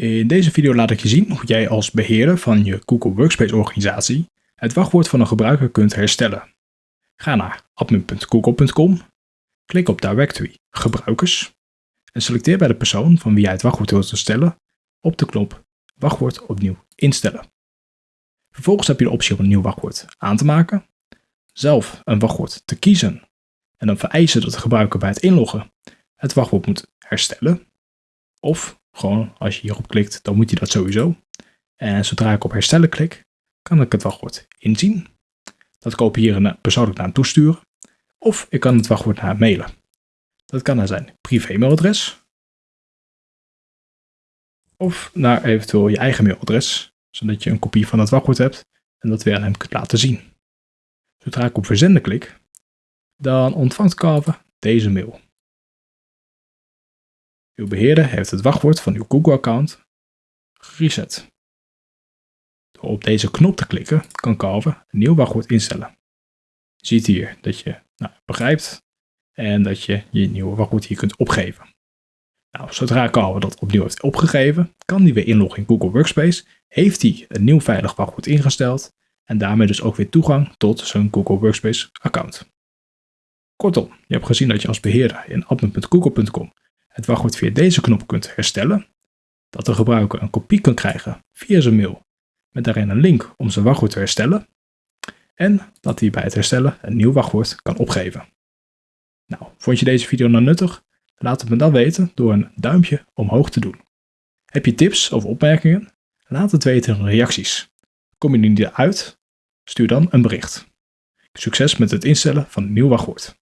In deze video laat ik je zien hoe jij als beheerder van je Google Workspace organisatie het wachtwoord van een gebruiker kunt herstellen. Ga naar admin.google.com, klik op Directory Gebruikers en selecteer bij de persoon van wie jij het wachtwoord wilt herstellen op de knop Wachtwoord opnieuw instellen. Vervolgens heb je de optie om een nieuw wachtwoord aan te maken, zelf een wachtwoord te kiezen en dan vereisen dat de gebruiker bij het inloggen het wachtwoord moet herstellen. Of gewoon als je hierop klikt, dan moet je dat sowieso. En zodra ik op herstellen klik, kan ik het wachtwoord inzien. Dat kan ik hier een persoonlijk naam toesturen. Of ik kan het wachtwoord naar mailen. Dat kan naar zijn privé-mailadres. Of naar eventueel je eigen mailadres, zodat je een kopie van het wachtwoord hebt en dat weer aan hem kunt laten zien. Zodra ik op verzenden klik, dan ontvangt Carver deze mail. Uw beheerder heeft het wachtwoord van uw Google-account gereset. Door op deze knop te klikken kan Carver een nieuw wachtwoord instellen. Je ziet hier dat je nou, begrijpt en dat je je nieuwe wachtwoord hier kunt opgeven. Nou, zodra Carver dat opnieuw heeft opgegeven, kan hij weer inloggen in Google Workspace, heeft hij een nieuw veilig wachtwoord ingesteld en daarmee dus ook weer toegang tot zijn Google Workspace account. Kortom, je hebt gezien dat je als beheerder in admin.google.com het wachtwoord via deze knop kunt herstellen, dat de gebruiker een kopie kan krijgen via zijn mail met daarin een link om zijn wachtwoord te herstellen en dat hij bij het herstellen een nieuw wachtwoord kan opgeven. Nou, vond je deze video nou nuttig? Laat het me dan weten door een duimpje omhoog te doen. Heb je tips of opmerkingen? Laat het weten in de reacties. Kom je er niet uit? Stuur dan een bericht. Succes met het instellen van een nieuw wachtwoord.